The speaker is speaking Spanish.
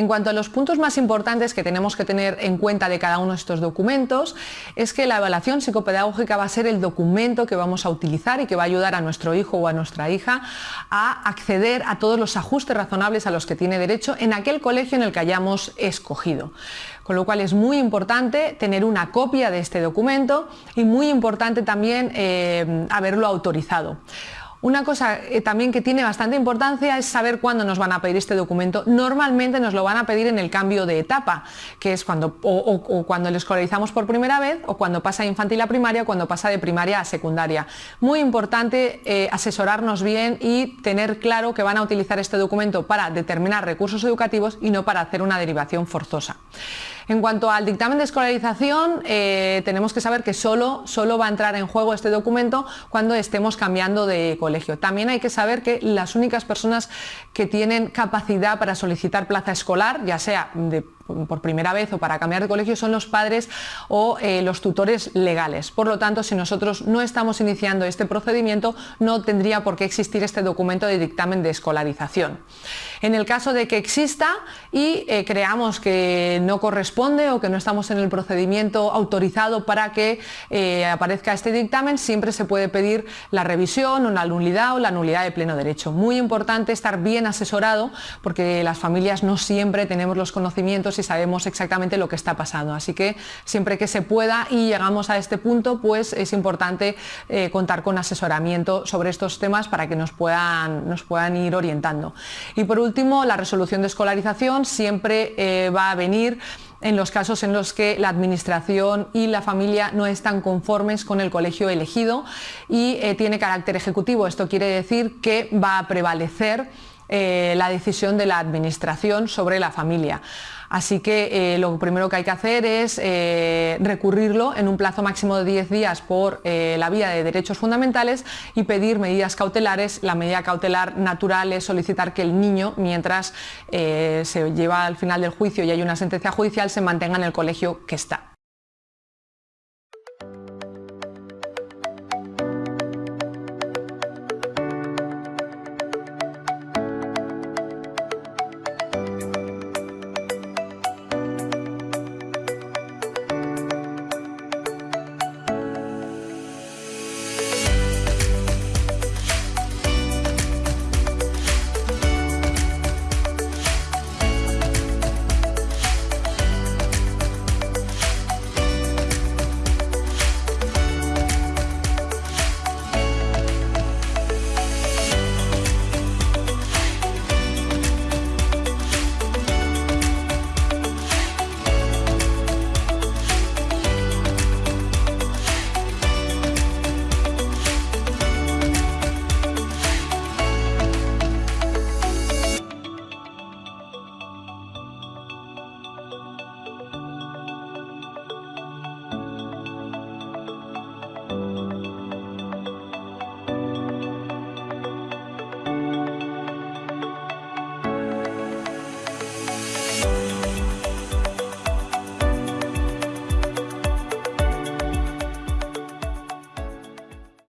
En cuanto a los puntos más importantes que tenemos que tener en cuenta de cada uno de estos documentos, es que la evaluación psicopedagógica va a ser el documento que vamos a utilizar y que va a ayudar a nuestro hijo o a nuestra hija a acceder a todos los ajustes razonables a los que tiene derecho en aquel colegio en el que hayamos escogido. Con lo cual es muy importante tener una copia de este documento y muy importante también eh, haberlo autorizado. Una cosa eh, también que tiene bastante importancia es saber cuándo nos van a pedir este documento. Normalmente nos lo van a pedir en el cambio de etapa, que es cuando o, cuando le escolarizamos por primera vez o cuando pasa de infantil a primaria o cuando pasa de primaria a secundaria. Muy importante eh, asesorarnos bien y tener claro que van a utilizar este documento para determinar recursos educativos y no para hacer una derivación forzosa. En cuanto al dictamen de escolarización, eh, tenemos que saber que solo, solo va a entrar en juego este documento cuando estemos cambiando de colegio. También hay que saber que las únicas personas que tienen capacidad para solicitar plaza escolar, ya sea de por primera vez o para cambiar de colegio son los padres o eh, los tutores legales. Por lo tanto, si nosotros no estamos iniciando este procedimiento, no tendría por qué existir este documento de dictamen de escolarización. En el caso de que exista y eh, creamos que no corresponde o que no estamos en el procedimiento autorizado para que eh, aparezca este dictamen, siempre se puede pedir la revisión o la nulidad o la nulidad de pleno derecho. Muy importante estar bien asesorado porque las familias no siempre tenemos los conocimientos sabemos exactamente lo que está pasando. Así que siempre que se pueda y llegamos a este punto, pues es importante eh, contar con asesoramiento sobre estos temas para que nos puedan, nos puedan ir orientando. Y por último, la resolución de escolarización siempre eh, va a venir en los casos en los que la administración y la familia no están conformes con el colegio elegido y eh, tiene carácter ejecutivo. Esto quiere decir que va a prevalecer la decisión de la administración sobre la familia. Así que eh, lo primero que hay que hacer es eh, recurrirlo en un plazo máximo de 10 días por eh, la vía de derechos fundamentales y pedir medidas cautelares. La medida cautelar natural es solicitar que el niño, mientras se lleva al final del juicio y hay una sentencia judicial, se mantenga en el colegio que está.